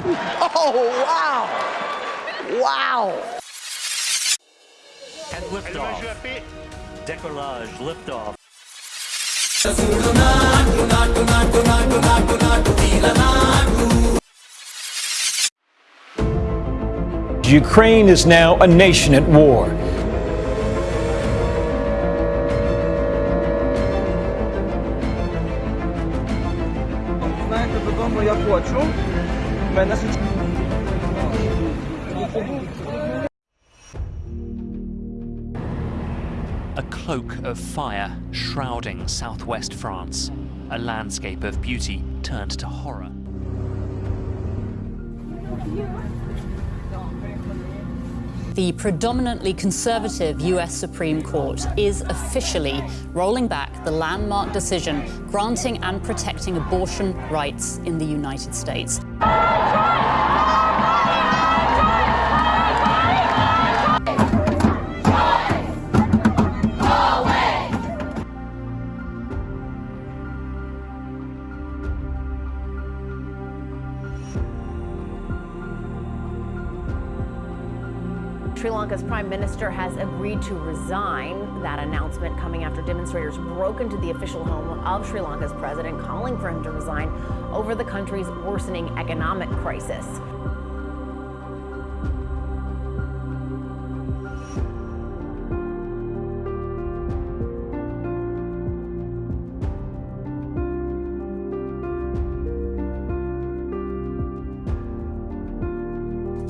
Oh, wow. Wow. And liftoff. Decollage, liftoff. Ukraine is now a nation at war. Знаєте, додому я хочу. A cloak of fire shrouding southwest France, a landscape of beauty turned to horror. The predominantly conservative US Supreme Court is officially rolling back the landmark decision granting and protecting abortion rights in the United States. Sri Lanka's prime minister has agreed to resign. That announcement coming after demonstrators broke into the official home of Sri Lanka's president, calling for him to resign over the country's worsening economic crisis.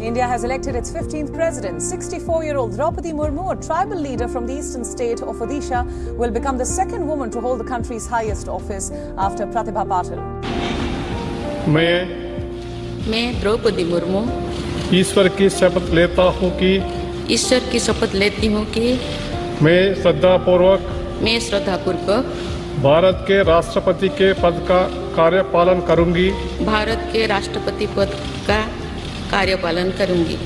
India has elected its 15th president. 64-year-old Draupadi Murmu, a tribal leader from the eastern state of Odisha, will become the second woman to hold the country's highest office after Pratibha Patil. मैं मैं द्रौपदी मुर्मू ईश्वर की शपथ लेता हूँ कि ईश्वर की शपथ लेती हूँ कि मैं श्रद्धापूर्वक मैं श्रद्धापूर्वक भारत के राष्ट्रपति के पद का कार्यपालन करूंगी भारत के राष्ट्रपति पद का कार्यपालन करूंगी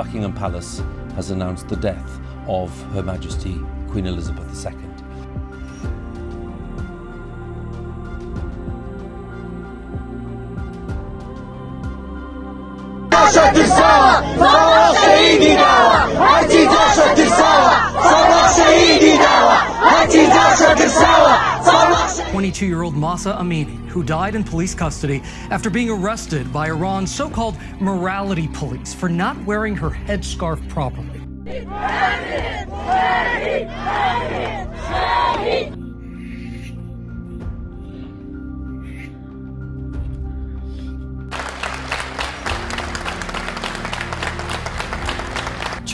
Buckingham Palace has announced the death of Her Majesty Queen Elizabeth II. Twenty-two-year-old Mahsa Amini, who died in police custody after being arrested by Iran's so-called morality police for not wearing her headscarf properly.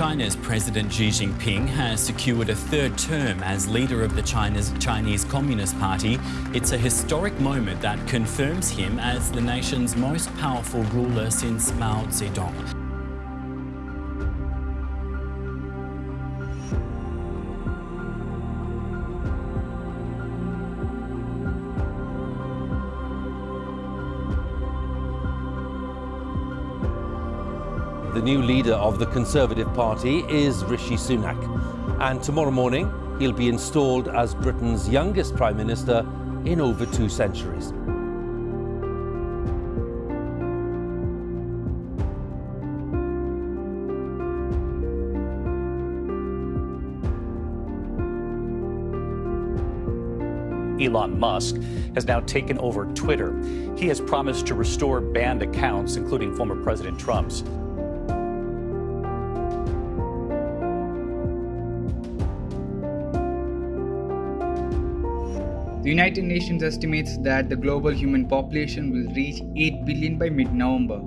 China's President Xi Jinping has secured a third term as leader of the China's Chinese Communist Party. It's a historic moment that confirms him as the nation's most powerful ruler since Mao Zedong. The new leader of the Conservative Party is Rishi Sunak. And tomorrow morning, he'll be installed as Britain's youngest Prime Minister in over two centuries. Elon Musk has now taken over Twitter. He has promised to restore banned accounts, including former President Trump's. The United Nations estimates that the global human population will reach 8 billion by mid-November.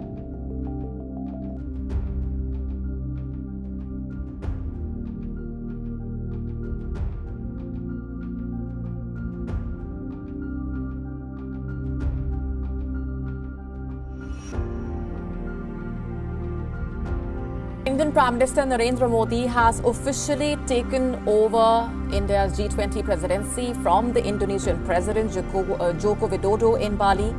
Indian Prime Minister Narendra Modi has officially taken over India's G20 presidency from the Indonesian President Joko, uh, Joko Widodo in Bali.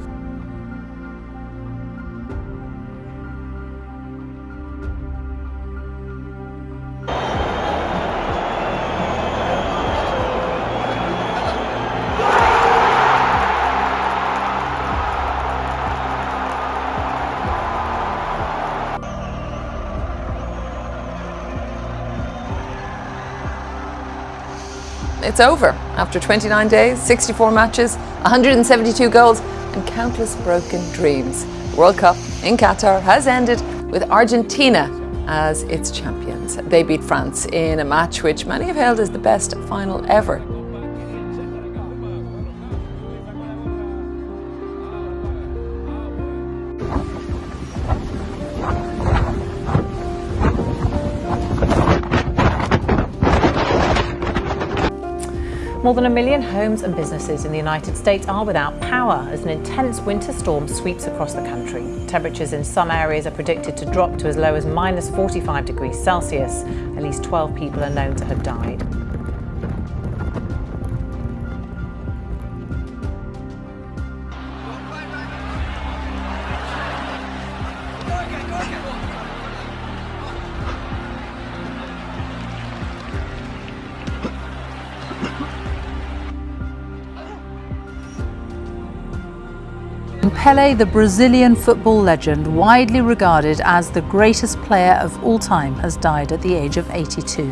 It's over. After 29 days, 64 matches, 172 goals, and countless broken dreams. The World Cup in Qatar has ended with Argentina as its champions. They beat France in a match which many have hailed as the best final ever. More than a million homes and businesses in the United States are without power as an intense winter storm sweeps across the country. Temperatures in some areas are predicted to drop to as low as minus 45 degrees Celsius. At least 12 people are known to have died. Pele, the Brazilian football legend, widely regarded as the greatest player of all time, has died at the age of 82.